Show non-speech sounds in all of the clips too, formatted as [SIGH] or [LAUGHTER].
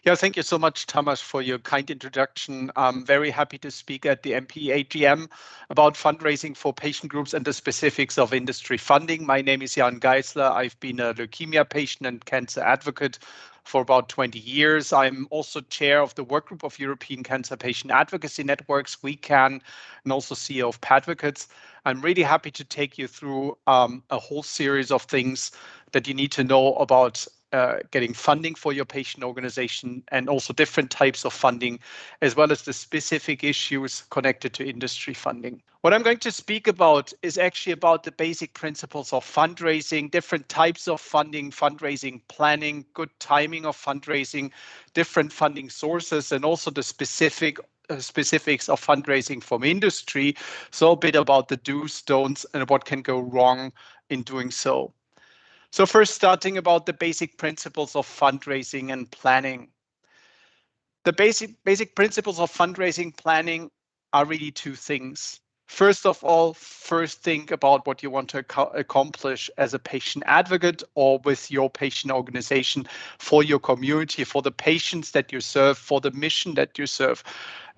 Yeah, thank you so much, Thomas, for your kind introduction. I'm very happy to speak at the MP AGM about fundraising for patient groups and the specifics of industry funding. My name is Jan Geissler. I've been a leukemia patient and cancer advocate for about 20 years. I'm also chair of the workgroup of European Cancer Patient Advocacy Networks, WeCan, and also CEO of Patvocates. I'm really happy to take you through um, a whole series of things that you need to know about uh, getting funding for your patient organization and also different types of funding, as well as the specific issues connected to industry funding. What I'm going to speak about is actually about the basic principles of fundraising, different types of funding, fundraising planning, good timing of fundraising, different funding sources, and also the specific uh, specifics of fundraising from industry. So a bit about the do's, don'ts, and what can go wrong in doing so. So first starting about the basic principles of fundraising and planning. The basic, basic principles of fundraising planning are really two things. First of all, first think about what you want to accomplish as a patient advocate or with your patient organization for your community, for the patients that you serve, for the mission that you serve.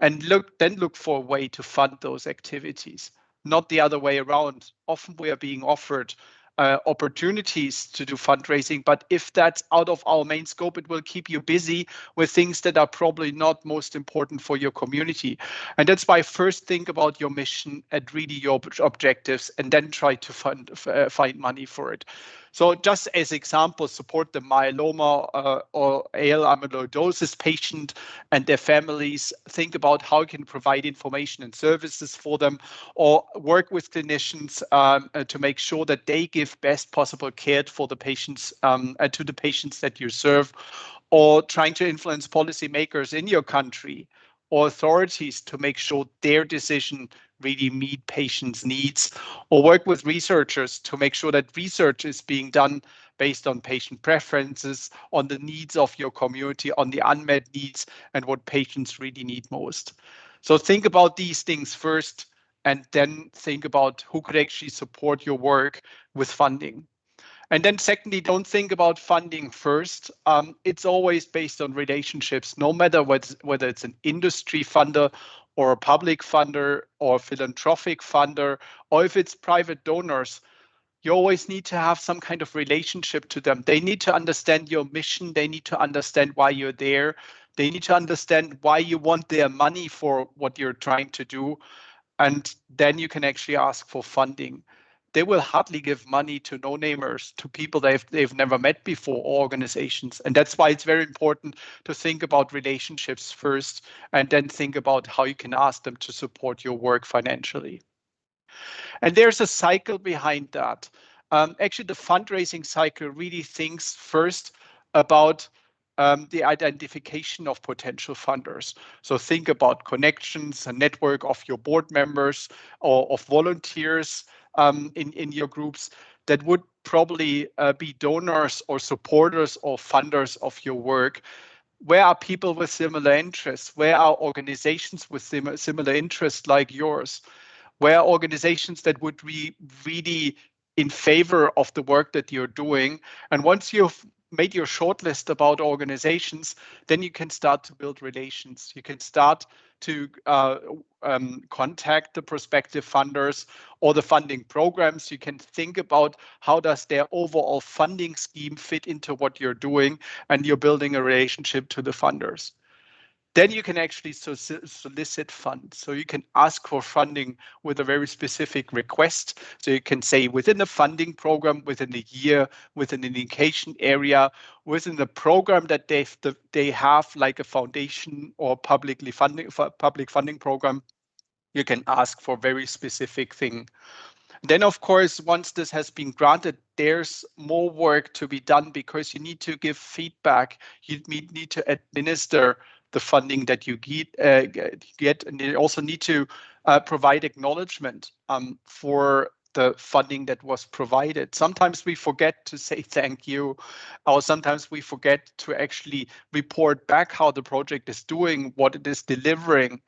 And look, then look for a way to fund those activities, not the other way around. Often we are being offered uh, opportunities to do fundraising. But if that's out of our main scope, it will keep you busy with things that are probably not most important for your community. And that's why first think about your mission and really your objectives, and then try to fund, uh, find money for it. So just as example, support the myeloma uh, or AL amyloidosis patient and their families. Think about how you can provide information and services for them, or work with clinicians um, uh, to make sure that they give best possible care for the patients um, uh, to the patients that you serve, or trying to influence policymakers in your country authorities to make sure their decision really meet patients' needs, or work with researchers to make sure that research is being done based on patient preferences, on the needs of your community, on the unmet needs, and what patients really need most. So think about these things first, and then think about who could actually support your work with funding. And then secondly, don't think about funding first. Um, it's always based on relationships, no matter whether it's an industry funder or a public funder or philanthropic funder, or if it's private donors, you always need to have some kind of relationship to them. They need to understand your mission. They need to understand why you're there. They need to understand why you want their money for what you're trying to do. And then you can actually ask for funding they will hardly give money to no-namers, to people they've they've never met before, or organizations. And that's why it's very important to think about relationships first, and then think about how you can ask them to support your work financially. And there's a cycle behind that. Um, actually, the fundraising cycle really thinks first about um, the identification of potential funders. So think about connections, a network of your board members or of volunteers, um, in, in your groups that would probably uh, be donors or supporters or funders of your work. Where are people with similar interests? Where are organizations with sim similar interests like yours? Where are organizations that would be really in favor of the work that you're doing? And once you've made your shortlist about organizations, then you can start to build relations. You can start to uh, um, contact the prospective funders or the funding programs. You can think about how does their overall funding scheme fit into what you're doing, and you're building a relationship to the funders then you can actually solicit funds. So you can ask for funding with a very specific request. So you can say within the funding program, within a year, within an indication area, within the program that they they have, like a foundation or publicly funding public funding program, you can ask for very specific thing. Then, of course, once this has been granted, there's more work to be done because you need to give feedback. You need to administer the funding that you get, uh, get and you also need to uh, provide acknowledgement um, for the funding that was provided. Sometimes we forget to say [LAUGHS] thank you, or sometimes we forget to actually report back how the project is doing, what it is delivering,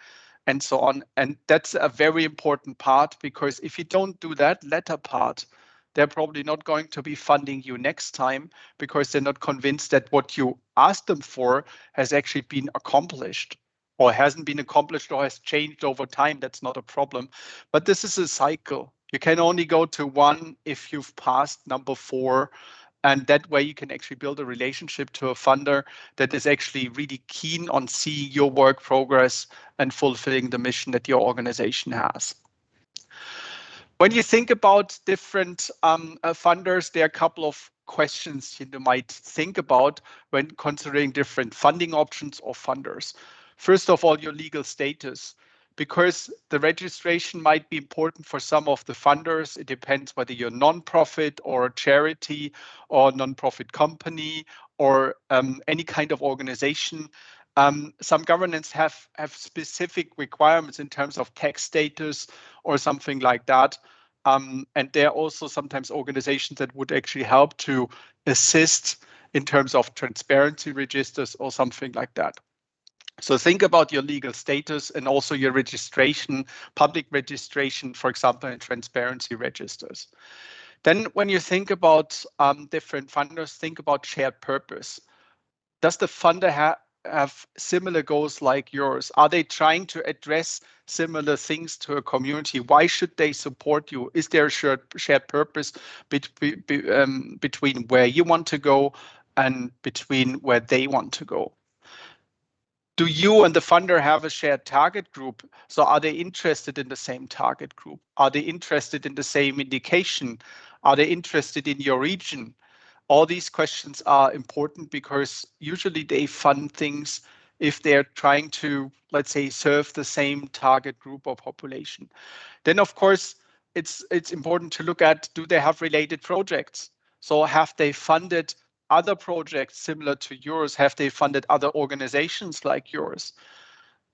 and so on. And that's a very important part because if you don't do that latter part, they're probably not going to be funding you next time because they're not convinced that what you asked them for has actually been accomplished or hasn't been accomplished or has changed over time, that's not a problem. But this is a cycle. You can only go to one if you've passed number four. And that way you can actually build a relationship to a funder that is actually really keen on seeing your work progress and fulfilling the mission that your organization has. When you think about different um, uh, funders, there are a couple of questions you might think about when considering different funding options or funders. First of all, your legal status, because the registration might be important for some of the funders. It depends whether you're non-profit or a charity or non-profit company or um, any kind of organization. Um, some governments have, have specific requirements in terms of tax status or something like that. Um, and there are also sometimes organizations that would actually help to assist in terms of transparency registers or something like that. So think about your legal status and also your registration, public registration, for example, in transparency registers. Then when you think about um, different funders, think about shared purpose. Does the funder ha have similar goals like yours? Are they trying to address similar things to a community? Why should they support you? Is there a shared, shared purpose be, be, um, between where you want to go and between where they want to go? do you and the funder have a shared target group? So are they interested in the same target group? Are they interested in the same indication? Are they interested in your region? All these questions are important because usually they fund things if they're trying to, let's say, serve the same target group or population. Then, of course, it's it's important to look at do they have related projects? So have they funded other projects similar to yours? Have they funded other organizations like yours?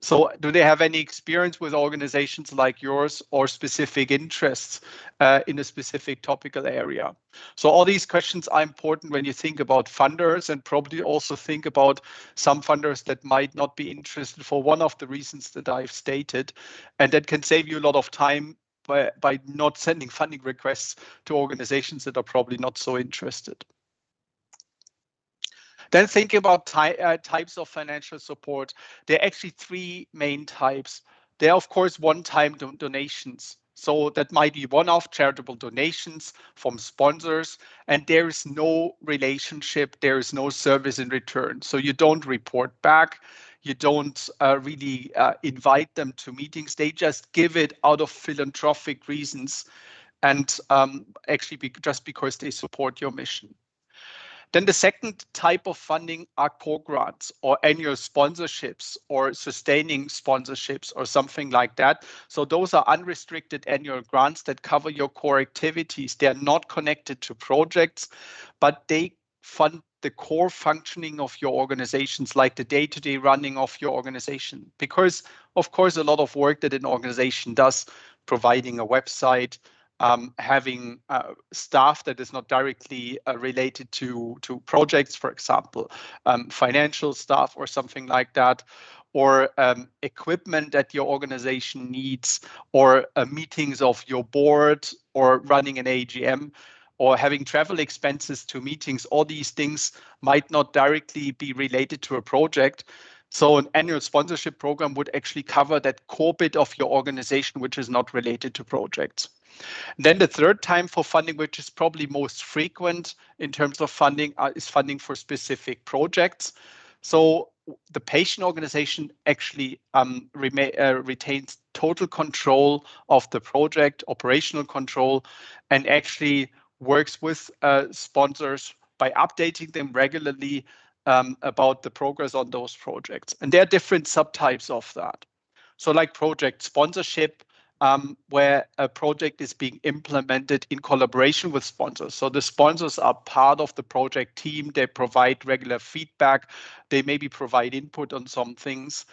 So do they have any experience with organizations like yours or specific interests uh, in a specific topical area? So all these questions are important when you think about funders and probably also think about some funders that might not be interested for one of the reasons that I've stated. And that can save you a lot of time by, by not sending funding requests to organizations that are probably not so interested. Then thinking about ty uh, types of financial support, there are actually three main types. There are, of course, one-time do donations. So that might be one-off charitable donations from sponsors, and there is no relationship, there is no service in return. So you don't report back, you don't uh, really uh, invite them to meetings, they just give it out of philanthropic reasons and um, actually be, just because they support your mission. Then the second type of funding are core grants or annual sponsorships or sustaining sponsorships or something like that. So those are unrestricted annual grants that cover your core activities. They're not connected to projects, but they fund the core functioning of your organizations, like the day-to-day -day running of your organization. Because of course, a lot of work that an organization does, providing a website, um, having uh, staff that is not directly uh, related to, to projects, for example, um, financial staff or something like that, or um, equipment that your organization needs, or uh, meetings of your board, or running an AGM, or having travel expenses to meetings, all these things might not directly be related to a project. So an annual sponsorship program would actually cover that core bit of your organization, which is not related to projects. Then the third time for funding, which is probably most frequent in terms of funding, uh, is funding for specific projects. So the patient organization actually um, uh, retains total control of the project, operational control, and actually works with uh, sponsors by updating them regularly um, about the progress on those projects. And there are different subtypes of that. So like project sponsorship, um, where a project is being implemented in collaboration with sponsors. So the sponsors are part of the project team. They provide regular feedback. They maybe provide input on some things.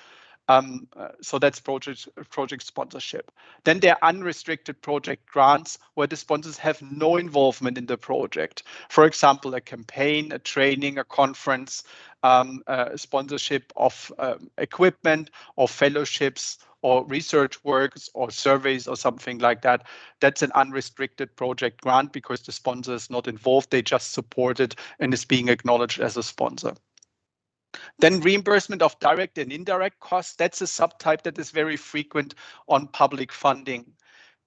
Um, uh, so that's project project sponsorship. Then there are unrestricted project grants where the sponsors have no involvement in the project. For example, a campaign, a training, a conference, um, uh, sponsorship of um, equipment or fellowships or research works or surveys or something like that, that's an unrestricted project grant because the sponsor is not involved. They just support it and is being acknowledged as a sponsor. Then reimbursement of direct and indirect costs, that's a subtype that is very frequent on public funding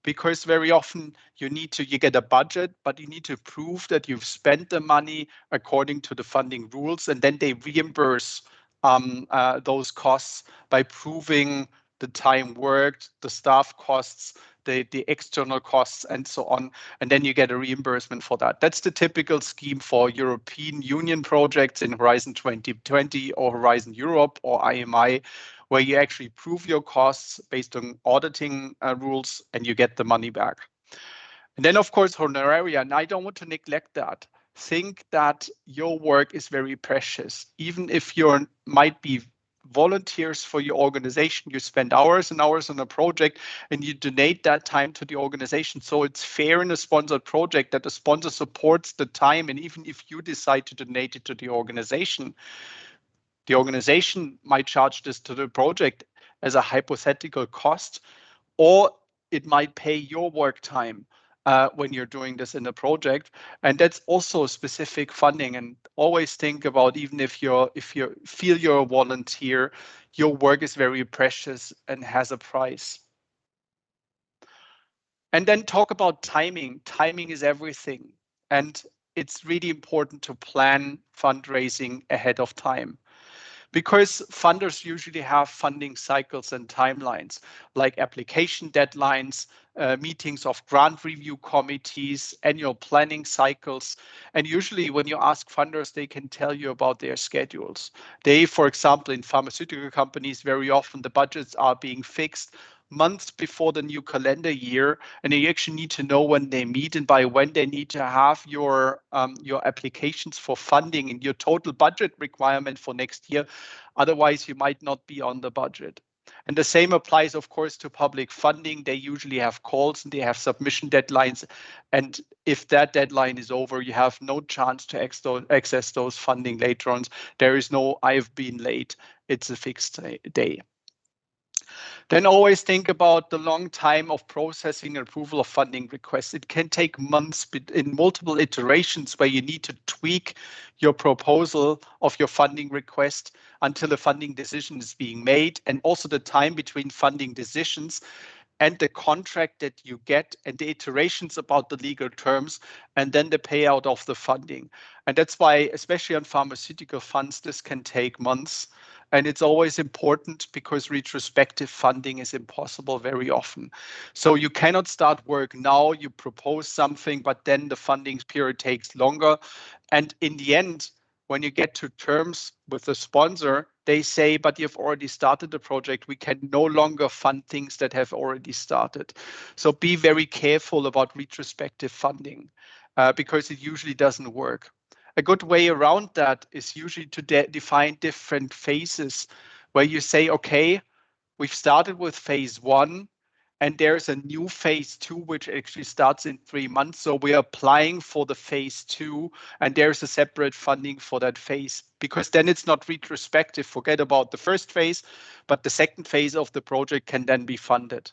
because very often you need to you get a budget but you need to prove that you've spent the money according to the funding rules and then they reimburse um, uh, those costs by proving the time worked the staff costs the, the external costs and so on. And then you get a reimbursement for that. That's the typical scheme for European Union projects in Horizon 2020 or Horizon Europe or IMI, where you actually prove your costs based on auditing uh, rules and you get the money back. And then, of course, honoraria. And I don't want to neglect that. Think that your work is very precious, even if you might be volunteers for your organization. You spend hours and hours on a project and you donate that time to the organization. So it's fair in a sponsored project that the sponsor supports the time. And even if you decide to donate it to the organization, the organization might charge this to the project as a hypothetical cost, or it might pay your work time uh, when you're doing this in a project. And that's also specific funding. And always think about even if you're if you feel you're a volunteer, your work is very precious and has a price. And then talk about timing. Timing is everything. And it's really important to plan fundraising ahead of time because funders usually have funding cycles and timelines like application deadlines, uh, meetings of grant review committees, annual planning cycles. And usually when you ask funders, they can tell you about their schedules. They, for example, in pharmaceutical companies, very often the budgets are being fixed months before the new calendar year, and you actually need to know when they meet and by when they need to have your um, your applications for funding and your total budget requirement for next year. Otherwise, you might not be on the budget. And the same applies, of course, to public funding. They usually have calls and they have submission deadlines. And if that deadline is over, you have no chance to access those funding later on. There is no, I've been late. It's a fixed day. Then always think about the long time of processing approval of funding requests. It can take months in multiple iterations where you need to tweak your proposal of your funding request until a funding decision is being made and also the time between funding decisions and the contract that you get and the iterations about the legal terms and then the payout of the funding. And that's why, especially on pharmaceutical funds, this can take months. And it's always important because retrospective funding is impossible very often. So you cannot start work now, you propose something, but then the funding period takes longer. And in the end, when you get to terms with the sponsor, they say, but you've already started the project. We can no longer fund things that have already started. So be very careful about retrospective funding uh, because it usually doesn't work a good way around that is usually to de define different phases where you say, okay, we've started with phase one and there's a new phase two, which actually starts in three months. So we're applying for the phase two and there's a separate funding for that phase because then it's not retrospective. Forget about the first phase, but the second phase of the project can then be funded.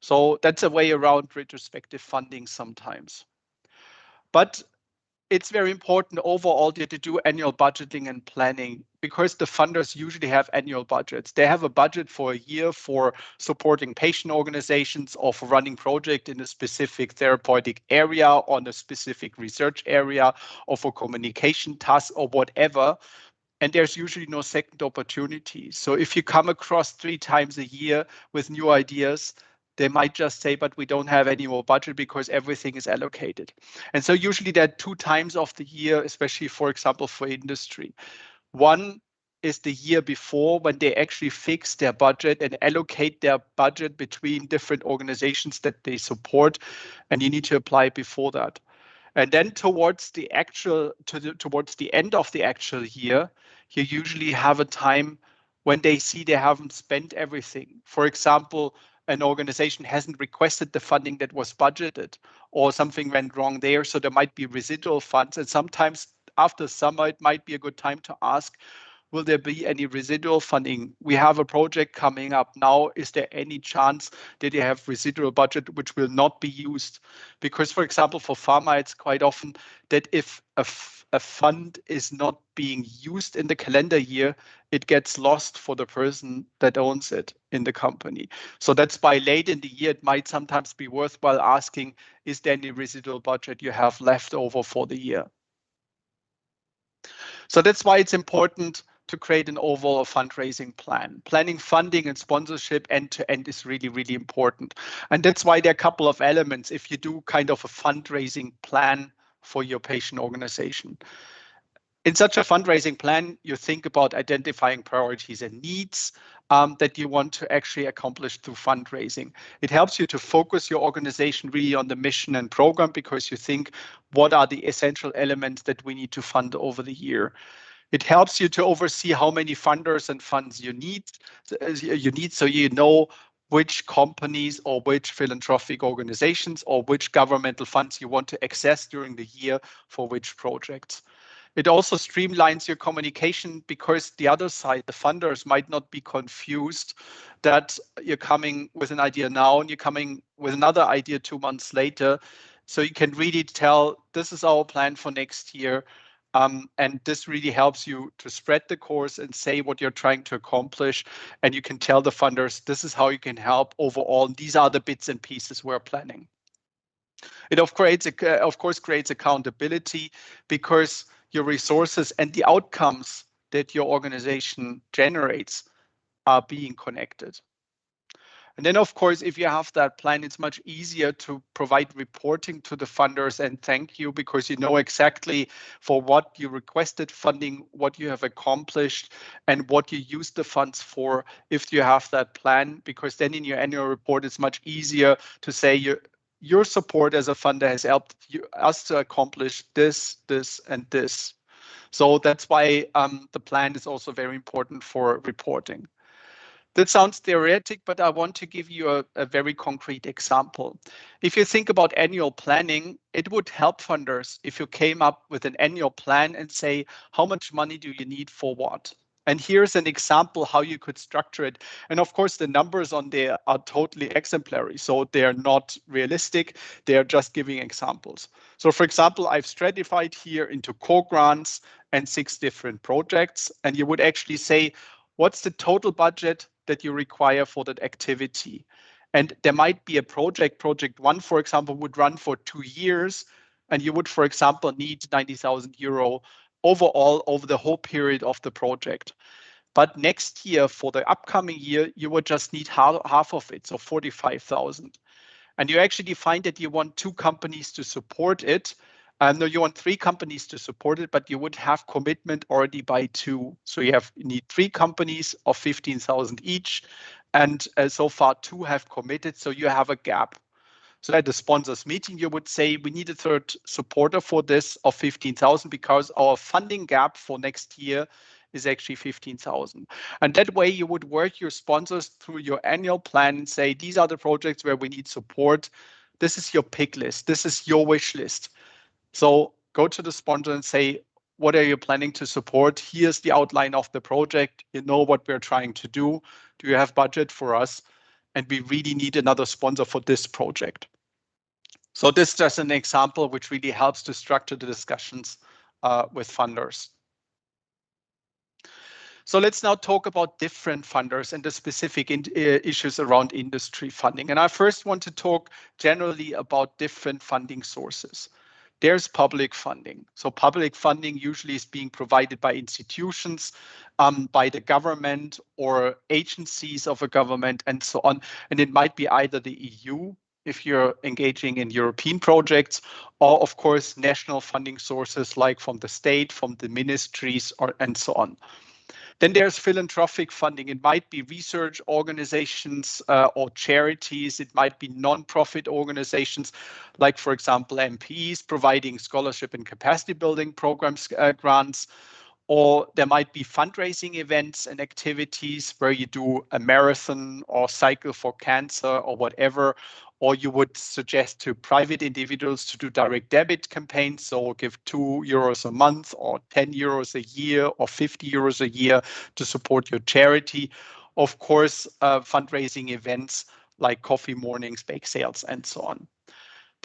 So that's a way around retrospective funding sometimes. But it's very important overall to, to do annual budgeting and planning because the funders usually have annual budgets. They have a budget for a year for supporting patient organizations or for running project in a specific therapeutic area on a specific research area or for communication tasks or whatever. And there's usually no second opportunity. So if you come across three times a year with new ideas, they might just say, but we don't have any more budget because everything is allocated. And so usually there are two times of the year, especially, for example, for industry. One is the year before when they actually fix their budget and allocate their budget between different organizations that they support. And you need to apply before that. And then towards the actual, to the, towards the end of the actual year, you usually have a time when they see they haven't spent everything. For example, an organization hasn't requested the funding that was budgeted or something went wrong there. So there might be residual funds. And sometimes after summer, it might be a good time to ask will there be any residual funding? We have a project coming up now. Is there any chance that you have residual budget which will not be used? Because, for example, for pharma, it's quite often that if a, fund is not being used in the calendar year, it gets lost for the person that owns it in the company. So that's why late in the year, it might sometimes be worthwhile asking, is there any residual budget you have left over for the year? So that's why it's important to create an overall fundraising plan. Planning funding and sponsorship end to end is really, really important. And that's why there are a couple of elements if you do kind of a fundraising plan for your patient organization. In such a fundraising plan, you think about identifying priorities and needs um, that you want to actually accomplish through fundraising. It helps you to focus your organization really on the mission and program because you think what are the essential elements that we need to fund over the year. It helps you to oversee how many funders and funds you need. Uh, you need so you know which companies or which philanthropic organizations or which governmental funds you want to access during the year for which projects. It also streamlines your communication because the other side, the funders, might not be confused that you're coming with an idea now and you're coming with another idea two months later. So you can really tell this is our plan for next year. Um, and this really helps you to spread the course and say what you're trying to accomplish. And you can tell the funders, this is how you can help overall. These are the bits and pieces we're planning. It of, creates, of course creates accountability because your resources and the outcomes that your organization generates are being connected. And then, of course, if you have that plan, it's much easier to provide reporting to the funders and thank you because you know exactly for what you requested funding, what you have accomplished, and what you use the funds for if you have that plan. Because then in your annual report, it's much easier to say your your support as a funder has helped you, us to accomplish this, this, and this. So that's why um, the plan is also very important for reporting. That sounds theoretic, but I want to give you a, a, very concrete example. If you think about annual planning, it would help funders if you came up with an annual plan and say, how much money do you need for what? And here's an example how you could structure it. And of course, the numbers on there are totally exemplary. So they're not realistic. They're just giving examples. So for example, I've stratified here into core grants and six different projects. And you would actually say, what's the total budget that you require for that activity. And there might be a project, project one, for example, would run for two years. And you would, for example, need 90,000 euro overall over the whole period of the project. But next year, for the upcoming year, you would just need half, half of it, so 45,000. And you actually find that you want two companies to support it. Um, no, you want three companies to support it, but you would have commitment already by two. So you have you need three companies of 15,000 each. And uh, so far two have committed, so you have a gap. So at the sponsors meeting, you would say we need a third supporter for this of 15,000 because our funding gap for next year is actually 15,000. And that way you would work your sponsors through your annual plan and say, these are the projects where we need support. This is your pick list. This is your wish list. So go to the sponsor and say, what are you planning to support? Here's the outline of the project. You know what we're trying to do. Do you have budget for us? And we really need another sponsor for this project. So this is just an example which really helps to structure the discussions uh, with funders. So let's now talk about different funders and the specific in, uh, issues around industry funding. And I first want to talk generally about different funding sources there's public funding. So public funding usually is being provided by institutions, um, by the government or agencies of a government and so on. And it might be either the EU if you're engaging in European projects, or of course, national funding sources like from the state, from the ministries, or and so on. Then there's philanthropic funding. It might be research organizations uh, or charities. It might be non-profit organizations, like, for example, MPs providing scholarship and capacity building programs uh, grants. Or there might be fundraising events and activities where you do a marathon or cycle for cancer or whatever, or you would suggest to private individuals to do direct debit campaigns, so give two euros a month or 10 euros a year or 50 euros a year to support your charity. Of course, uh, fundraising events like coffee mornings, bake sales, and so on.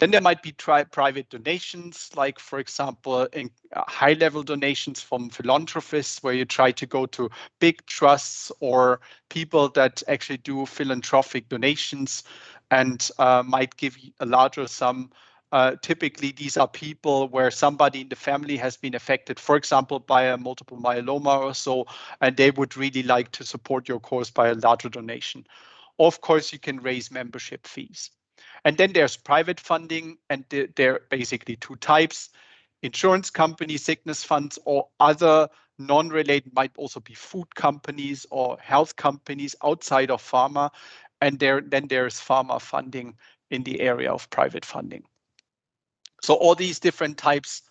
Then there might be private donations, like, for example, in, uh, high level donations from philanthropists, where you try to go to big trusts or people that actually do philanthropic donations and uh, might give a larger sum. Uh, typically, these are people where somebody in the family has been affected, for example, by a multiple myeloma or so, and they would really like to support your cause by a larger donation. Of course, you can raise membership fees. And then there's private funding, and there are basically two types. Insurance companies, sickness funds, or other non-related might also be food companies or health companies outside of pharma. And there, then there's pharma funding in the area of private funding. So all these different types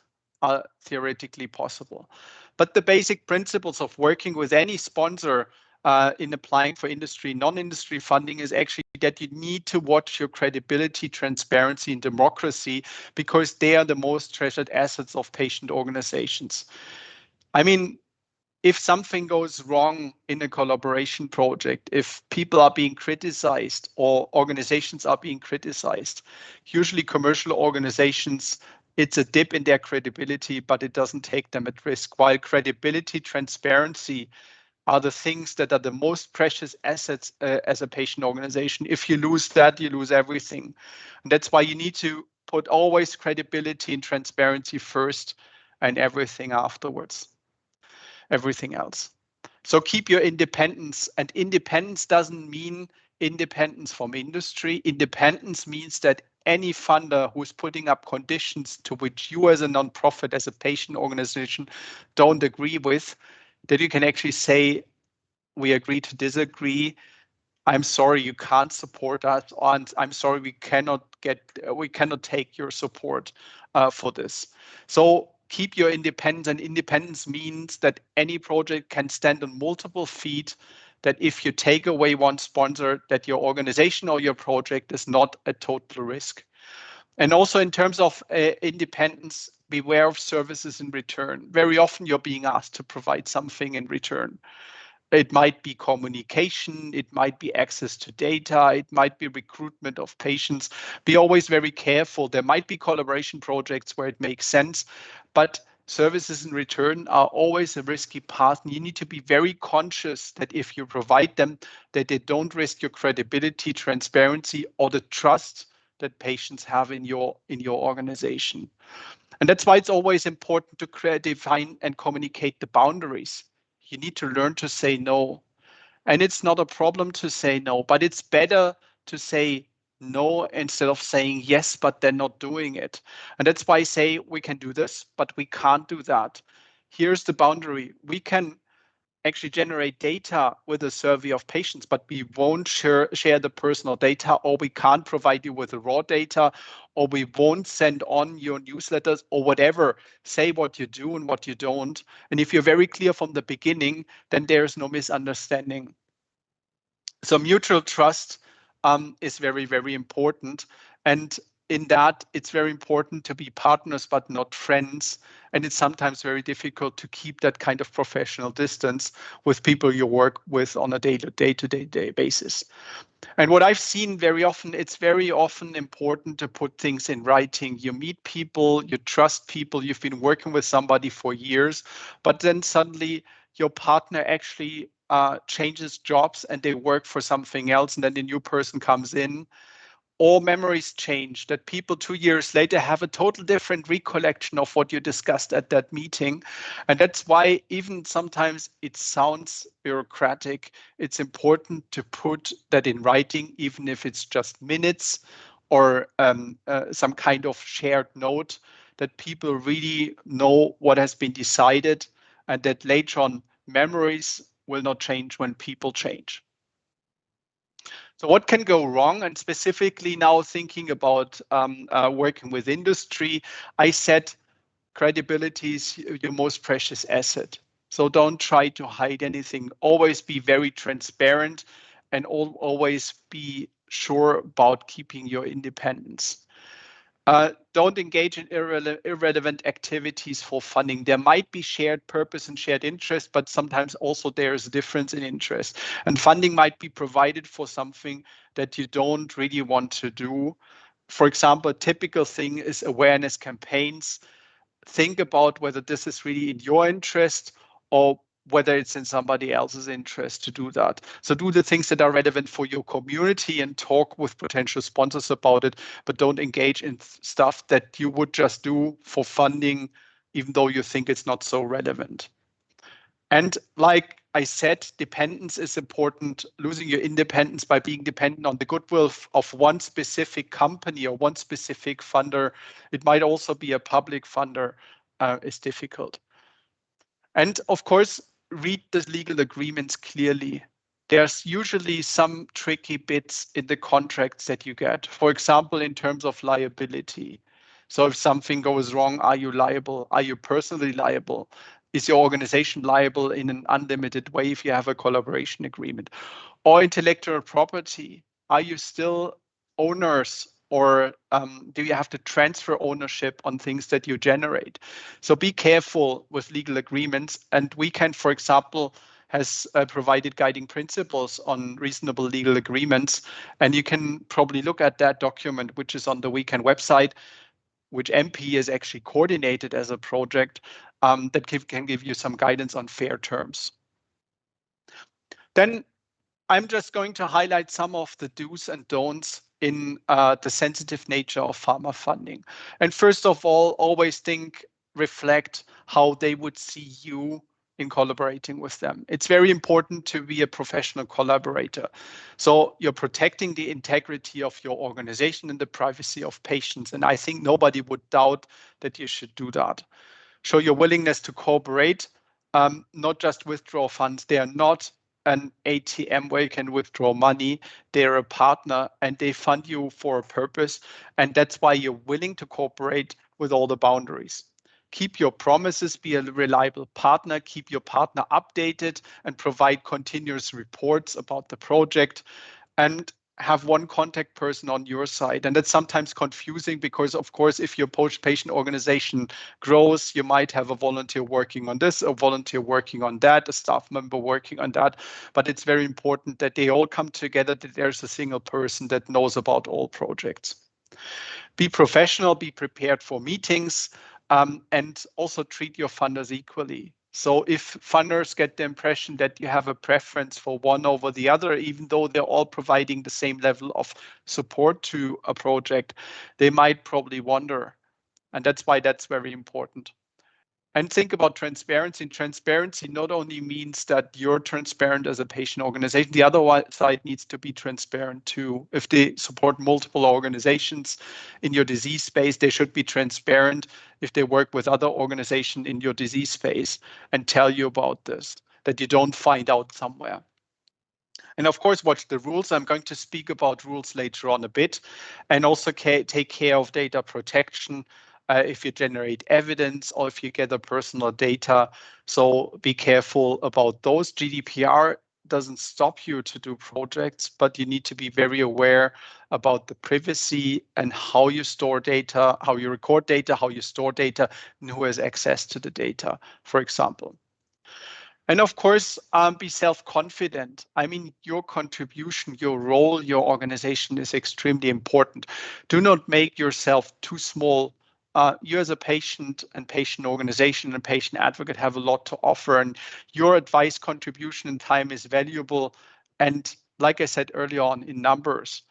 are theoretically possible. But the basic principles of working with any sponsor uh, in applying for industry, non-industry funding is actually that you need to watch your credibility, transparency, and democracy because they are the most treasured assets of patient organizations. I mean, if something goes wrong in a collaboration project, if people are being criticized or organizations are being criticized, usually commercial organizations, it's a dip in their credibility, but it doesn't take them at risk. While credibility, transparency, are the things that are the most precious assets uh, as a patient organization. If you lose that, you lose everything. And that's why you need to put always credibility and transparency first and everything afterwards, everything else. So keep your independence and independence doesn't mean independence from industry. Independence means that any funder who's putting up conditions to which you as a nonprofit, as a patient organization don't agree with, that you can actually say, we agree to disagree. I'm sorry you can't support us, and I'm sorry we cannot get we cannot take your support uh, for this. So keep your independence, and independence means that any project can stand on multiple feet. That if you take away one sponsor, that your organization or your project is not a total risk. And also in terms of uh, independence, beware of services in return. Very often you're being asked to provide something in return. It might be communication, it might be access to data, it might be recruitment of patients. Be always very careful. There might be collaboration projects where it makes sense, but services in return are always a risky path. And you need to be very conscious that if you provide them, that they don't risk your credibility, transparency, or the trust that patients have in your in your organization. And that's why it's always important to create, define and communicate the boundaries. You need to learn to say no. And it's not a problem to say no, but it's better to say no instead of saying yes, but then not doing it. And that's why I say we can do this, but we can't do that. Here's the boundary. We can actually generate data with a survey of patients, but we won't share, share the personal data or we can't provide you with the raw data or we won't send on your newsletters or whatever. Say what you do and what you don't. And if you're very clear from the beginning, then there's no misunderstanding. So mutual trust um, is very, very important. And in that it's very important to be partners but not friends. And it's sometimes very difficult to keep that kind of professional distance with people you work with on a day-to-day -day, day basis. And what i've seen very often it's very often important to put things in writing. You meet people you trust people you've been working with somebody for years but then suddenly your partner actually uh, changes jobs and they work for something else and then the new person comes in all memories change, that people two years later have a total different recollection of what you discussed at that meeting. And that's why even sometimes it sounds bureaucratic. It's important to put that in writing, even if it's just minutes or um, uh, some kind of shared note that people really know what has been decided and that later on memories will not change when people change. So what can go wrong? And specifically now thinking about um, uh, working with industry, I said credibility is your most precious asset. So don't try to hide anything. Always be very transparent and always be sure about keeping your independence. Uh, don't engage in irrele irrelevant activities for funding. There might be shared purpose and shared interest, but sometimes also there is a difference in interest. And funding might be provided for something that you don't really want to do. For example, a typical thing is awareness campaigns. Think about whether this is really in your interest or whether it's in somebody else's interest to do that. So do the things that are relevant for your community and talk with potential sponsors about it, but don't engage in stuff that you would just do for funding, even though you think it's not so relevant. And like I said, dependence is important. Losing your independence by being dependent on the goodwill of one specific company or one specific funder, it might also be a public funder, uh, is difficult. And of course, read the legal agreements clearly. There's usually some tricky bits in the contracts that you get. For example, in terms of liability. So if something goes wrong, are you liable? Are you personally liable? Is your organization liable in an unlimited way if you have a collaboration agreement? Or intellectual property, are you still owners or um, do you have to transfer ownership on things that you generate? So be careful with legal agreements. And WECAN, for example, has uh, provided guiding principles on reasonable legal agreements. And you can probably look at that document, which is on the WECAN website, which MP is actually coordinated as a project um, that can give you some guidance on fair terms. Then I'm just going to highlight some of the do's and don'ts in uh, the sensitive nature of pharma funding. And first of all, always think, reflect how they would see you in collaborating with them. It's very important to be a professional collaborator. So you're protecting the integrity of your organization and the privacy of patients. And I think nobody would doubt that you should do that. Show your willingness to cooperate, um, not just withdraw funds. They are not an ATM where you can withdraw money. They're a partner and they fund you for a purpose. And that's why you're willing to cooperate with all the boundaries. Keep your promises, be a reliable partner, keep your partner updated and provide continuous reports about the project. And have one contact person on your side. And that's sometimes confusing because, of course, if your post-patient organization grows, you might have a volunteer working on this, a volunteer working on that, a staff member working on that. But it's very important that they all come together, that there's a single person that knows about all projects. Be professional, be prepared for meetings, um, and also treat your funders equally. So if funders get the impression that you have a preference for one over the other, even though they're all providing the same level of support to a project, they might probably wonder. And that's why that's very important. And think about transparency. And transparency not only means that you're transparent as a patient organization, the other side needs to be transparent too. If they support multiple organizations in your disease space, they should be transparent if they work with other organizations in your disease space and tell you about this, that you don't find out somewhere. And of course, watch the rules. I'm going to speak about rules later on a bit and also take care of data protection uh, if you generate evidence or if you gather personal data. So be careful about those. GDPR doesn't stop you to do projects, but you need to be very aware about the privacy and how you store data, how you record data, how you store data, and who has access to the data, for example. And of course, um, be self-confident. I mean, your contribution, your role, your organization is extremely important. Do not make yourself too small uh, you as a patient and patient organization and patient advocate have a lot to offer and your advice contribution and time is valuable. And like i said earlier on in numbers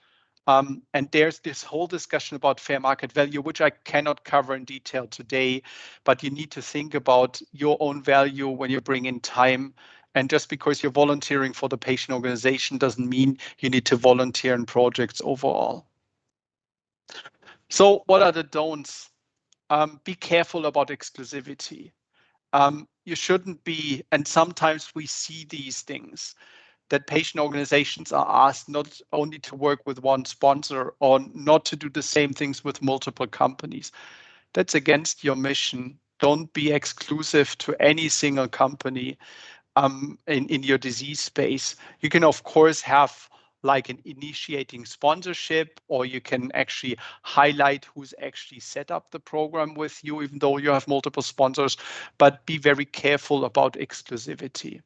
um, and there's this whole discussion about fair market value which i cannot cover in detail today but you need to think about your own value when you bring in time. And just because you're volunteering for the patient organization doesn't mean you need to volunteer in projects overall. So what are the don'ts um, be careful about exclusivity. Um, you shouldn't be, and sometimes we see these things that patient organizations are asked not only to work with one sponsor or not to do the same things with multiple companies. That's against your mission. don't be exclusive to any single company um, in, in your disease space. You can, of course, have like an initiating sponsorship, or you can actually highlight who's actually set up the program with you, even though you have multiple sponsors, but be very careful about exclusivity.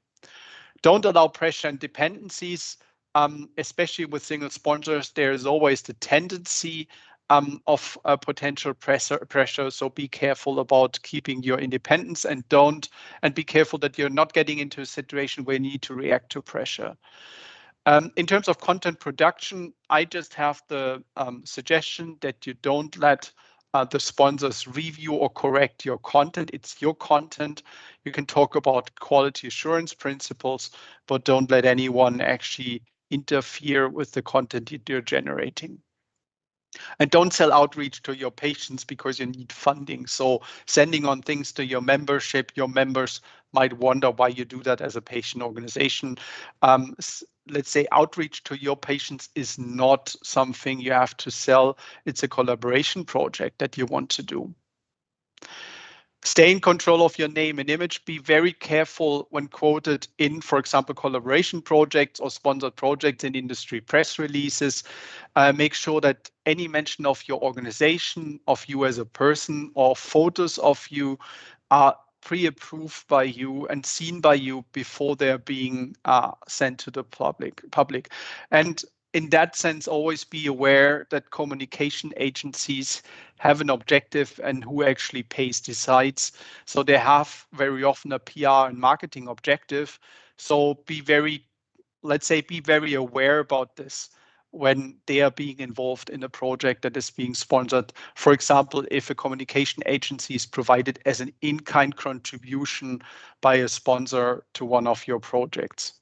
Don't allow pressure and dependencies, um, especially with single sponsors. There is always the tendency um, of uh, potential pressure, pressure. So be careful about keeping your independence and don't, and be careful that you're not getting into a situation where you need to react to pressure. Um, in terms of content production, I just have the um, suggestion that you don't let uh, the sponsors review or correct your content. It's your content. You can talk about quality assurance principles, but don't let anyone actually interfere with the content you're generating. And don't sell outreach to your patients because you need funding. So sending on things to your membership, your members might wonder why you do that as a patient organization. Um, let's say outreach to your patients is not something you have to sell. It's a collaboration project that you want to do. Stay in control of your name and image. Be very careful when quoted in, for example, collaboration projects or sponsored projects in industry press releases. Uh, make sure that any mention of your organization, of you as a person, or photos of you are pre-approved by you and seen by you before they're being uh, sent to the public. Public, and in that sense, always be aware that communication agencies have an objective and who actually pays decides. So they have very often a PR and marketing objective. So be very, let's say, be very aware about this when they are being involved in a project that is being sponsored. For example, if a communication agency is provided as an in-kind contribution by a sponsor to one of your projects.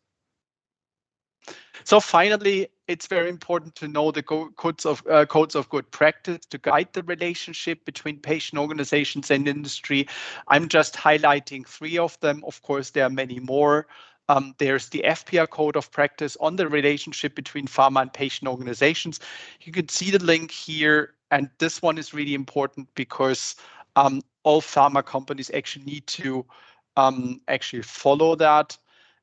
So finally, it's very important to know the codes of uh, codes of good practice to guide the relationship between patient organizations and industry. I'm just highlighting three of them. Of course, there are many more. Um, there's the EFPIA code of practice on the relationship between pharma and patient organizations. You can see the link here, and this one is really important because um, all pharma companies actually need to um, actually follow that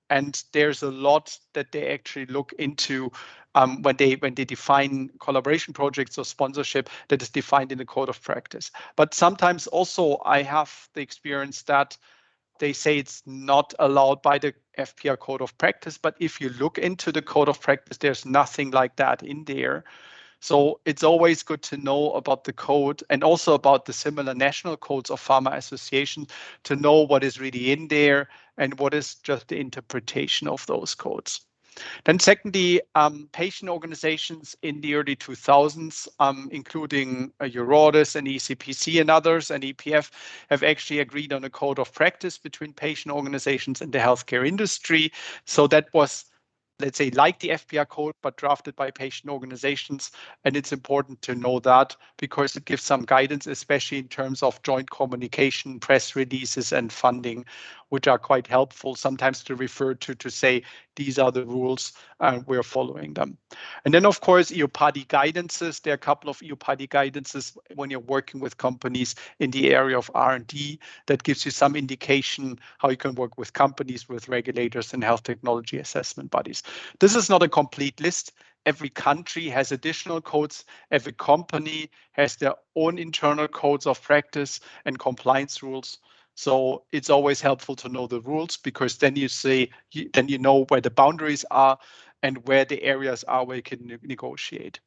and there's a lot that they actually look into um, when they when they define collaboration projects or sponsorship that is defined in the code of practice. But sometimes also I have the experience that they say it's not allowed by the EFPIA code of practice, but if you look into the code of practice, there's nothing like that in there. So it's always good to know about the code and also about the similar national codes of pharma associations to know what is really in there and what is just the interpretation of those codes. Then secondly, um, patient organizations in the early 2000s, um, including uh, EURORDIS and ECPC and others and EPF have actually agreed on a code of practice between patient organizations and the healthcare industry. So that was let's say, like the EFPIA code, but drafted by patient organizations. And it's important to know that because it gives some guidance, especially in terms of joint communication, press releases, and funding, which are quite helpful sometimes to refer to to say these are the rules and we're following them. And then, of course, EUPATI guidances. There are a couple of EUPATI guidances when you're working with companies in the area of R&D that gives you some indication how you can work with companies, with regulators, and health technology assessment bodies. This is not a complete list. Every country has additional codes. Every company has their own internal codes of practice and compliance rules. So it's always helpful to know the rules because then you say, then you know where the boundaries are and where the areas are where you can negotiate.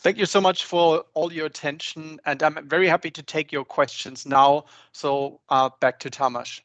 Thank you so much for all your attention, and I'm very happy to take your questions now. So uh, back to Tamas.